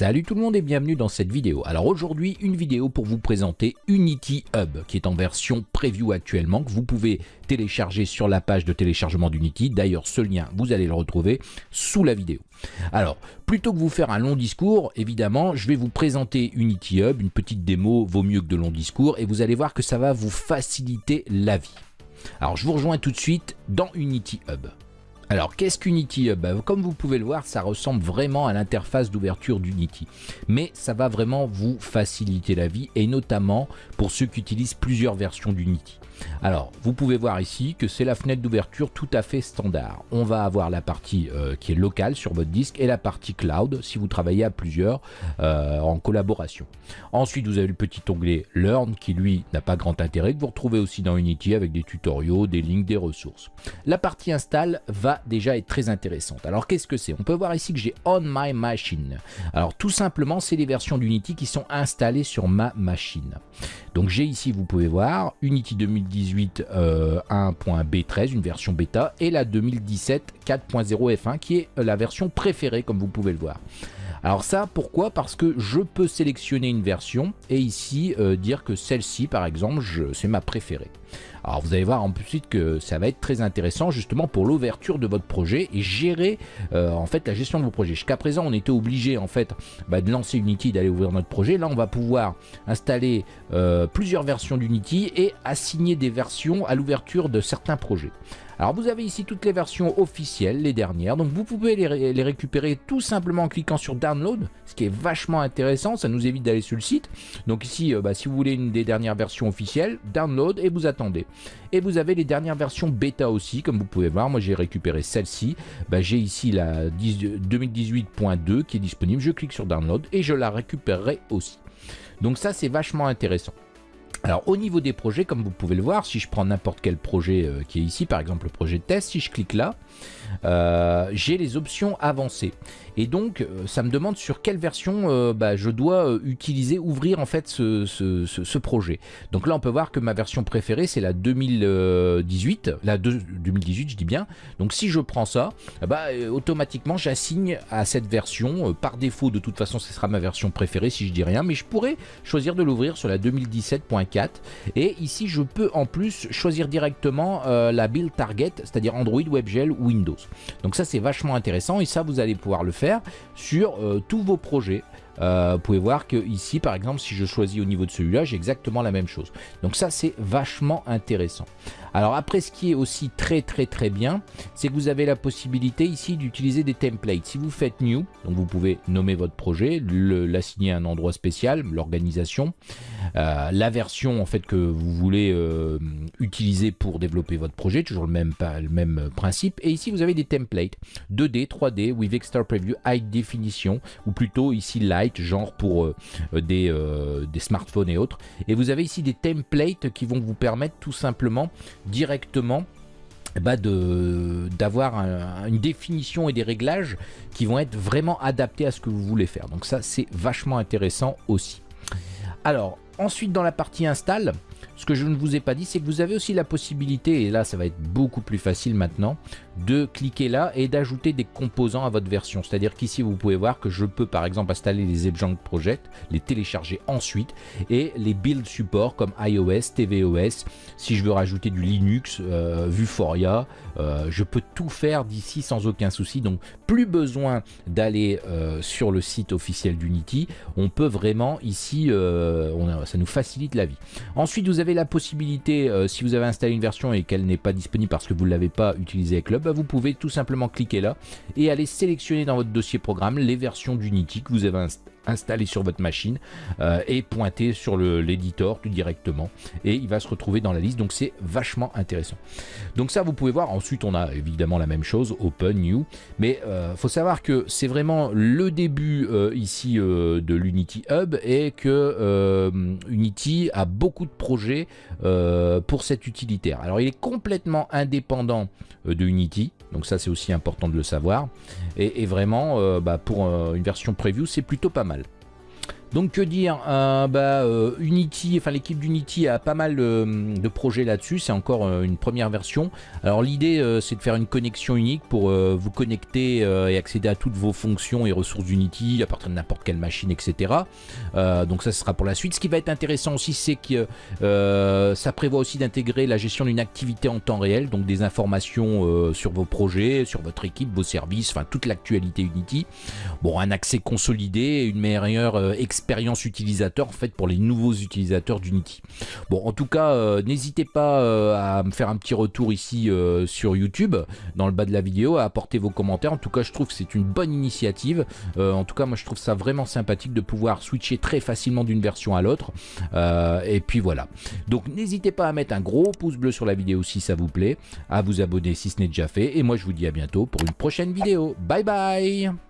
Salut tout le monde et bienvenue dans cette vidéo. Alors aujourd'hui, une vidéo pour vous présenter Unity Hub qui est en version preview actuellement que vous pouvez télécharger sur la page de téléchargement d'Unity. D'ailleurs, ce lien, vous allez le retrouver sous la vidéo. Alors, plutôt que vous faire un long discours, évidemment, je vais vous présenter Unity Hub, une petite démo vaut mieux que de longs discours et vous allez voir que ça va vous faciliter la vie. Alors, je vous rejoins tout de suite dans Unity Hub. Alors, qu'est-ce qu'Unity Hub bah, Comme vous pouvez le voir, ça ressemble vraiment à l'interface d'ouverture d'Unity. Mais ça va vraiment vous faciliter la vie, et notamment pour ceux qui utilisent plusieurs versions d'Unity. Alors, vous pouvez voir ici que c'est la fenêtre d'ouverture tout à fait standard. On va avoir la partie euh, qui est locale sur votre disque et la partie cloud si vous travaillez à plusieurs euh, en collaboration. Ensuite, vous avez le petit onglet Learn qui lui n'a pas grand intérêt, que vous retrouvez aussi dans Unity avec des tutoriaux, des links, des ressources. La partie install va déjà être très intéressante. Alors, qu'est-ce que c'est? On peut voir ici que j'ai On My Machine. Alors, tout simplement, c'est les versions d'Unity qui sont installées sur ma machine. Donc, j'ai ici, vous pouvez voir, Unity 2010 2018 1.B13, une version bêta, et la 2017 4.0 F1 qui est la version préférée comme vous pouvez le voir. Alors ça, pourquoi? Parce que je peux sélectionner une version et ici euh, dire que celle-ci, par exemple, c'est ma préférée. Alors vous allez voir ensuite que ça va être très intéressant justement pour l'ouverture de votre projet et gérer euh, en fait la gestion de vos projets. Jusqu'à présent on était obligé en fait bah, de lancer Unity, d'aller ouvrir notre projet. Là on va pouvoir installer euh, plusieurs versions d'Unity et assigner des versions à l'ouverture de certains projets. Alors vous avez ici toutes les versions officielles, les dernières, donc vous pouvez les, récupérer tout simplement en cliquant sur Download, ce qui est vachement intéressant, ça nous évite d'aller sur le site. Donc ici, euh, bah, si vous voulez une des dernières versions officielles, Download et vous attendez. Et vous avez les dernières versions bêta aussi, comme vous pouvez voir, moi j'ai récupéré celle-ci. Bah, j'ai ici la 2018.2 qui est disponible, je clique sur Download et je la récupérerai aussi. Donc ça c'est vachement intéressant. Alors au niveau des projets, comme vous pouvez le voir, si je prends n'importe quel projet euh, qui est ici, par exemple le projet de test, si je clique là, euh, j'ai les options avancées. Et donc, euh, ça me demande sur quelle version bah, je dois utiliser, ouvrir en fait ce, projet. Donc là, on peut voir que ma version préférée, c'est la 2018, la 2018, je dis bien. Donc si je prends ça, bah, automatiquement, j'assigne à cette version. par défaut, de toute façon, ce sera ma version préférée si je dis rien. Mais je pourrais choisir de l'ouvrir sur la 2017.4. Et ici, je peux en plus choisir directement la build target, c'est-à-dire Android, WebGL Windows. Donc ça c'est vachement intéressant et ça vous allez pouvoir le faire sur euh, tous vos projets. Euh, vous pouvez voir que ici par exemple si je choisis au niveau de celui-là j'ai exactement la même chose. Donc ça c'est vachement intéressant. Alors après, ce qui est aussi très très très bien, c'est que vous avez la possibilité ici d'utiliser des templates. Si vous faites New, donc vous pouvez nommer votre projet, l'assigner à un endroit spécial, l'organisation, euh, la version en fait que vous voulez euh, utiliser pour développer votre projet, toujours le même, le même principe. Et ici, vous avez des templates 2D, 3D, with extra preview, high definition, ou plutôt ici genre pour euh, des, des smartphones et autres. Et vous avez ici des templates qui vont vous permettre tout simplement directement bah d'avoir une définition et des réglages qui vont être vraiment adaptés à ce que vous voulez faire. Donc ça, c'est vachement intéressant aussi. Alors, ensuite dans la partie install, ce que je ne vous ai pas dit, c'est que vous avez aussi la possibilité, et là ça va être beaucoup plus facile maintenant, de cliquer là et d'ajouter des composants à votre version. C'est-à-dire qu'ici, vous pouvez voir que je peux par exemple installer les Ebjang Project, les télécharger ensuite et les build support comme iOS, tvOS. Si je veux rajouter du Linux, euh, Vuforia, euh, je peux tout faire d'ici sans aucun souci. Donc, plus besoin d'aller euh, sur le site officiel d'Unity. On peut vraiment ici, ça nous facilite la vie. Ensuite, vous avez la possibilité, si vous avez installé une version et qu'elle n'est pas disponible parce que vous ne l'avez pas utilisée avec Club, bah, vous pouvez tout simplement cliquer là et aller sélectionner dans votre dossier programme les versions d'Unity que vous avez installé sur votre machine euh, et pointer sur l'éditeur tout directement et il va se retrouver dans la liste donc c'est vachement intéressant. Donc ça vous pouvez voir ensuite on a évidemment la même chose open new mais euh, faut savoir que c'est vraiment le début euh, ici de l'Unity Hub et que Unity a beaucoup de projets pour cet utilitaire. Alors il est complètement indépendant de Unity donc ça c'est aussi important de le savoir et, vraiment bah, pour une version preview c'est plutôt pas mal Donc que dire, euh, bah, euh, Unity, enfin l'équipe d'Unity a pas mal de, projets là-dessus, c'est encore euh, une première version. Alors l'idée c'est de faire une connexion unique pour vous connecter et accéder à toutes vos fonctions et ressources d'Unity à partir de n'importe quelle machine, etc. donc ça sera pour la suite. Ce qui va être intéressant aussi c'est que ça prévoit aussi d'intégrer la gestion d'une activité en temps réel, donc des informations sur vos projets, sur votre équipe, vos services, enfin toute l'actualité Unity. Bon, un accès consolidé, une meilleure expérience expérience utilisateur en fait pour les nouveaux utilisateurs d'Unity. Bon en tout cas euh, n'hésitez pas euh, à me faire un petit retour ici euh, sur YouTube dans le bas de la vidéo à apporter vos commentaires. En tout cas je trouve que c'est une bonne initiative. en tout cas moi je trouve ça vraiment sympathique de pouvoir switcher très facilement d'une version à l'autre. et puis voilà. Donc n'hésitez pas à mettre un gros pouce bleu sur la vidéo si ça vous plaît, à vous abonner si ce n'est déjà fait. Et moi je vous dis à bientôt pour une prochaine vidéo. Bye bye